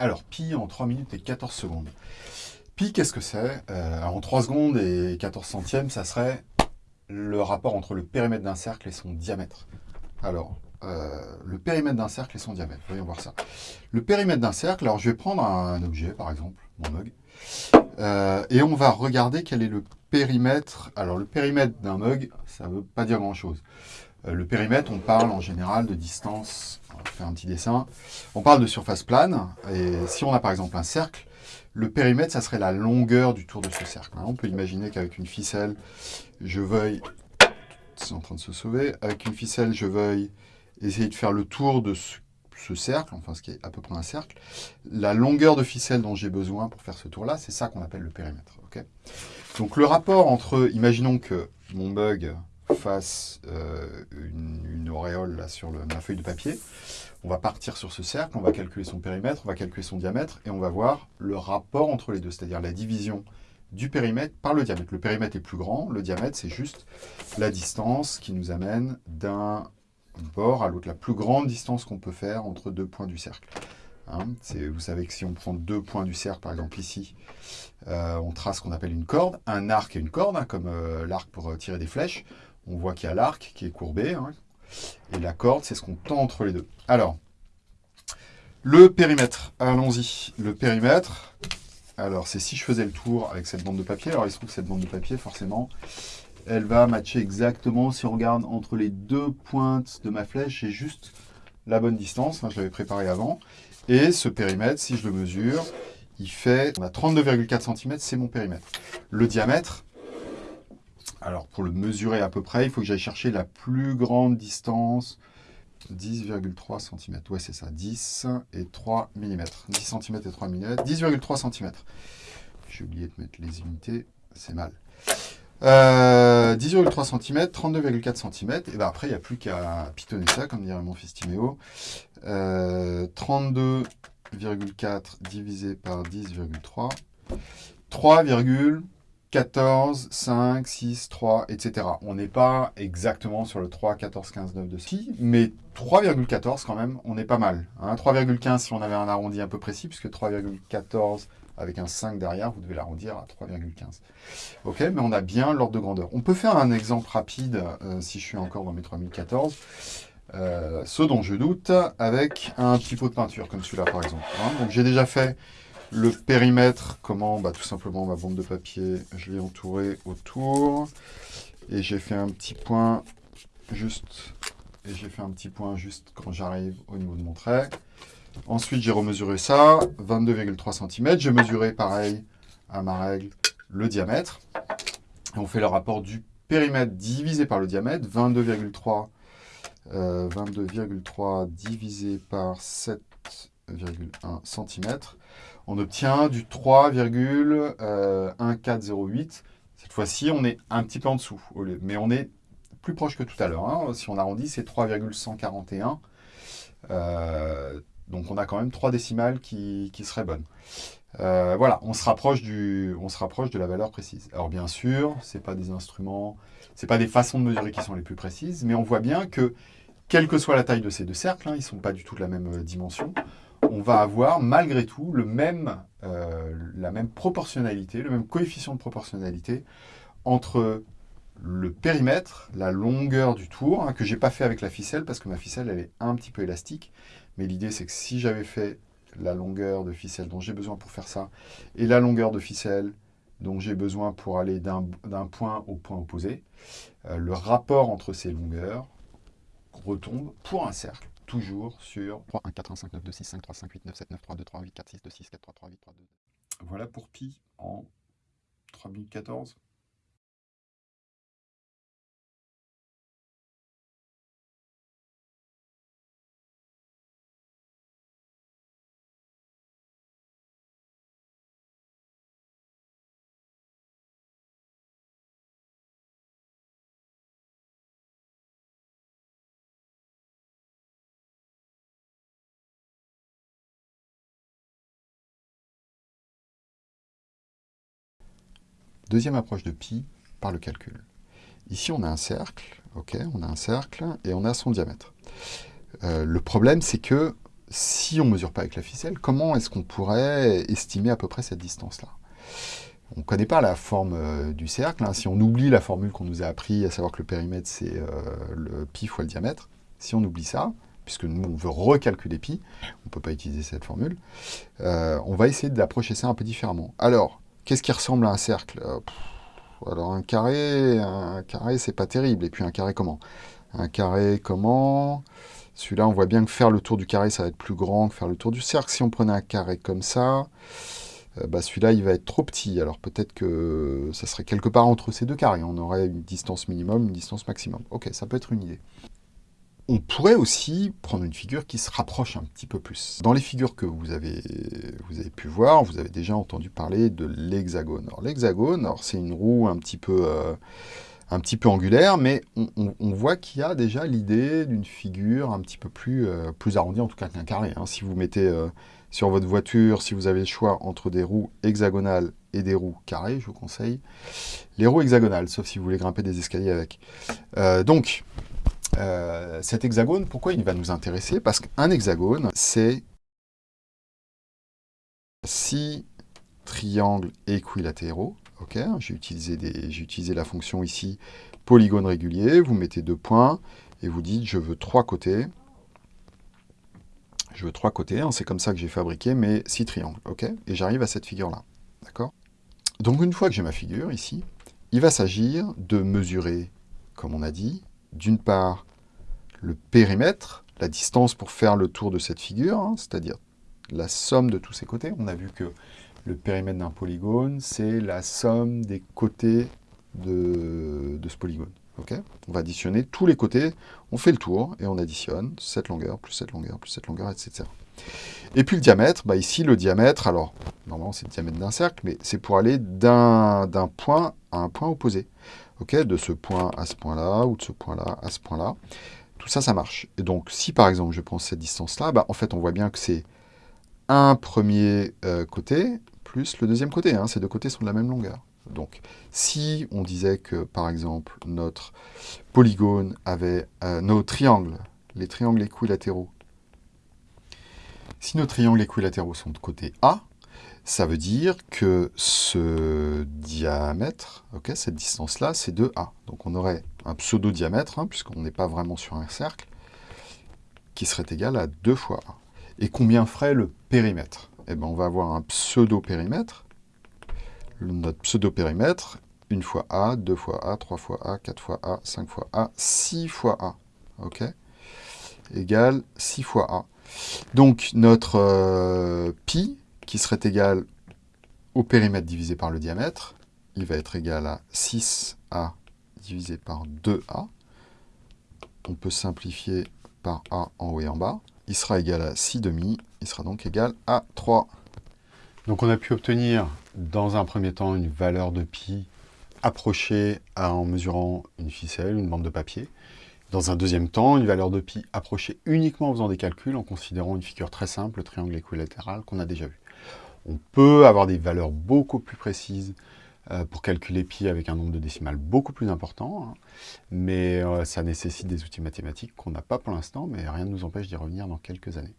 Alors, pi en 3 minutes et 14 secondes. Pi, qu'est-ce que c'est? Euh, En 3 secondes et 14 centièmes, ça serait le rapport entre le périmètre d'un cercle et son diamètre. Alors, euh, le périmètre d'un cercle et son diamètre. Voyons voir ça. Le périmètre d'un cercle, alors je vais prendre un objet, par exemple, mon mug, euh, et on va regarder quel est le périmètre. Alors, le périmètre d'un mug, ça ne veut pas dire grand-chose. Euh, le périmètre, on parle en général de distance, on va faire un petit dessin, on parle de surface plane, et si on a par exemple un cercle, le périmètre, ça serait la longueur du tour de ce cercle. Hein. On peut imaginer qu'avec une ficelle, je veuille, c'est en train de se sauver, avec une ficelle, je veuille essayer de faire le tour de ce, cercle, enfin ce qui est à peu près un cercle. La longueur de ficelle dont j'ai besoin pour faire ce tour-là, c'est ça qu'on appelle le périmètre. Donc le rapport entre, imaginons que mon bug fasse euh, une, auréole là, sur ma feuille de papier, on va partir sur ce cercle, on va calculer son périmètre, on va calculer son diamètre, et on va voir le rapport entre les deux, c'est-à-dire la division du périmètre par le diamètre. Le périmètre est plus grand, le diamètre c'est juste la distance qui nous amène d'un bord à l'autre, la plus grande distance qu'on peut faire entre deux points du cercle. Hein, vous savez que si on prend deux points du cercle, par exemple ici, euh, on trace ce qu'on appelle une corde, un arc et une corde, hein, comme euh, l'arc pour tirer des flèches. On voit qu'il y a l'arc qui est courbé, hein, et la corde, c'est ce qu'on tend entre les deux. Alors, le périmètre, allons-y. Le périmètre, alors c'est si je faisais le tour avec cette bande de papier, alors il se trouve que cette bande de papier, forcément, elle va matcher exactement, si on regarde entre les deux pointes de ma flèche, j'ai juste la bonne distance, hein, je l'avais préparé avant, et ce périmètre, si je le mesure, il fait, on a 32,4 cm, c'est mon périmètre. Le diamètre, alors pour le mesurer à peu près, il faut que j'aille chercher la plus grande distance, 10,3 cm. Ouais, c'est ça, 10 et 3 mm. 10 cm et 3 mm, 10,3 cm. J'ai oublié de mettre les unités, c'est mal. 10,3 cm, 32,4 cm, et ben après, il n'y a plus qu'à pitonner ça, comme dirait mon fils Timéo. 32,4 divisé par 10,3, 3,14, 5, 6, 3, etc. On n'est pas exactement sur le 3, 14, 15, 9 de ski, mais 3,14 quand même, on est pas mal. 3,15 hein. si on avait un arrondi un peu précis, puisque 3,14 avec un 5 derrière, vous devez l'arrondir à 3,15. Ok, mais on a bien l'ordre de grandeur. On peut faire un exemple rapide, euh, si je suis encore dans mes 3014, euh, ce dont je doute, avec un petit pot de peinture, comme celui-là par exemple. Hein. Donc j'ai déjà fait le périmètre, comment bah, Tout simplement ma bande de papier, je l'ai entouré autour, et j'ai fait un petit point juste, et j'ai fait un petit point juste quand j'arrive au niveau de mon trait. Ensuite, j'ai remesuré ça, 22,3 cm. J'ai mesuré, pareil, à ma règle, le diamètre. On fait le rapport du périmètre divisé par le diamètre, 22,3 22,3 euh, divisé par 7,1 cm. On obtient du 3,1408. Cette fois-ci, on est un petit peu en dessous, mais on est plus proche que tout à l'heure. Hein. Si on arrondit, c'est 3,141. Euh, donc on a quand même trois décimales qui, seraient bonnes. Euh, voilà, on se, rapproche de la valeur précise. Alors bien sûr, ce pas des instruments, ce pas des façons de mesurer qui sont les plus précises, mais on voit bien que, quelle que soit la taille de ces deux cercles, hein, ils ne sont pas du tout de la même euh, dimension, on va avoir malgré tout le même, euh, la même proportionnalité, le même coefficient de proportionnalité entre le périmètre, la longueur du tour, hein, que je n'ai pas fait avec la ficelle parce que ma ficelle elle est un petit peu élastique, mais l'idée, c'est que si j'avais fait la longueur de ficelle dont j'ai besoin pour faire ça, et la longueur de ficelle dont j'ai besoin pour aller d'un point au point opposé, euh, le rapport entre ces longueurs retombe pour un cercle, toujours sur 3, 1, 4, 1, 5, 9, 2, 6, 5, 3, 5, 8, 9, 7, 9, 3, 2, 3, 8, 4, 6, 2, 6, 4, 3, 3, 8, 3, 2. Voilà pour pi en 3014. Deuxième approche de pi par le calcul. Ici, on a un cercle, ok, on a un cercle et on a son diamètre. Euh, le problème, c'est que si on ne mesure pas avec la ficelle, comment est-ce qu'on pourrait estimer à peu près cette distance-là? On ne connaît pas la forme euh, du cercle. Hein. Si on oublie la formule qu'on nous a appris, à savoir que le périmètre, c'est euh, le pi fois le diamètre, si on oublie ça, puisque nous, on veut recalculer pi, on ne peut pas utiliser cette formule, on va essayer d'approcher ça un peu différemment. Alors, qu'est-ce qui ressemble à un cercle Alors, un carré, un carré, c'est pas terrible. Et puis, un carré comment Un carré comment celui-là, on voit bien que faire le tour du carré, ça va être plus grand que faire le tour du cercle. Si on prenait un carré comme ça, euh, bah celui-là, il va être trop petit. Alors peut-être que ça serait quelque part entre ces deux carrés. On aurait une distance minimum, une distance maximum. Ok, ça peut être une idée. On pourrait aussi prendre une figure qui se rapproche un petit peu plus. Dans les figures que vous avez, pu voir, vous avez déjà entendu parler de l'hexagone. L'hexagone, c'est une roue un petit peu... Euh, angulaire, mais on, voit qu'il y a déjà l'idée d'une figure un petit peu plus, euh, arrondie, en tout cas qu'un carré. Hein. Si vous mettez euh, sur votre voiture, si vous avez le choix entre des roues hexagonales et des roues carrées, je vous conseille les roues hexagonales, sauf si vous voulez grimper des escaliers avec. Euh, cet hexagone, pourquoi il va nous intéresser? Parce qu'un hexagone, c'est six triangles équilatéraux j'ai utilisé, la fonction ici polygone régulier. Vous mettez deux points et vous dites je veux trois côtés. Je veux trois côtés. Hein, c'est comme ça que j'ai fabriqué mes six triangles. Et j'arrive à cette figure-là. Donc une fois que j'ai ma figure ici, il va s'agir de mesurer, comme on a dit, d'une part le périmètre, la distance pour faire le tour de cette figure, hein, c'est-à-dire la somme de tous ces côtés. On a vu que le périmètre d'un polygone, c'est la somme des côtés de, ce polygone. on va additionner tous les côtés, on fait le tour et on additionne cette longueur, plus cette longueur, plus cette longueur, etc. Et puis le diamètre, bah ici le diamètre, alors normalement c'est le diamètre d'un cercle, mais c'est pour aller d'un point à un point opposé. de ce point à ce point-là, ou de ce point-là à ce point-là. Tout ça, ça marche. Et donc si par exemple je prends cette distance-là, bah, en fait on voit bien que c'est un premier euh, côté plus le deuxième côté. Hein. Ces deux côtés sont de la même longueur. Donc, si on disait que, par exemple, notre polygone avait euh, nos triangles, les triangles équilatéraux, si nos triangles équilatéraux sont de côté A, ça veut dire que ce diamètre, cette distance-là, c'est 2A. Donc on aurait un pseudo-diamètre, hein, puisqu'on n'est pas vraiment sur un cercle, qui serait égal à 2 fois A. Et combien ferait le périmètre? Eh ben, on va avoir un pseudo-périmètre. Notre pseudo-périmètre, une fois A, deux fois A, trois fois A, quatre fois A, cinq fois A, six fois A. OK? Égale 6 fois A. Donc, notre euh, pi, qui serait égal au périmètre divisé par le diamètre, il va être égal à 6A divisé par 2A. On peut simplifier par A en haut et en bas il sera égal à 6 demi, il sera donc égal à 3. Donc on a pu obtenir dans un premier temps une valeur de pi approchée en mesurant une ficelle, une bande de papier. Dans un deuxième temps, une valeur de pi approchée uniquement en faisant des calculs, en considérant une figure très simple, le triangle équilatéral, qu'on a déjà vu. On peut avoir des valeurs beaucoup plus précises euh, pour calculer pi avec un nombre de décimales beaucoup plus important, hein. mais euh, ça nécessite des outils mathématiques qu'on n'a pas pour l'instant, mais rien ne nous empêche d'y revenir dans quelques années.